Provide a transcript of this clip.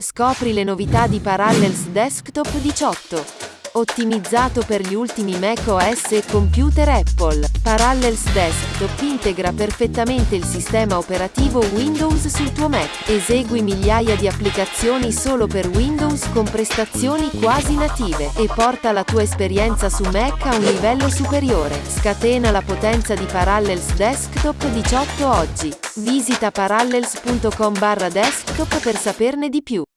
Scopri le novità di Parallels Desktop 18. Ottimizzato per gli ultimi Mac OS e computer Apple, Parallels Desktop integra perfettamente il sistema operativo Windows sul tuo Mac. Esegui migliaia di applicazioni solo per Windows con prestazioni quasi native e porta la tua esperienza su Mac a un livello superiore. Scatena la potenza di Parallels Desktop 18 oggi. Visita parallels.com/desktop per saperne di più.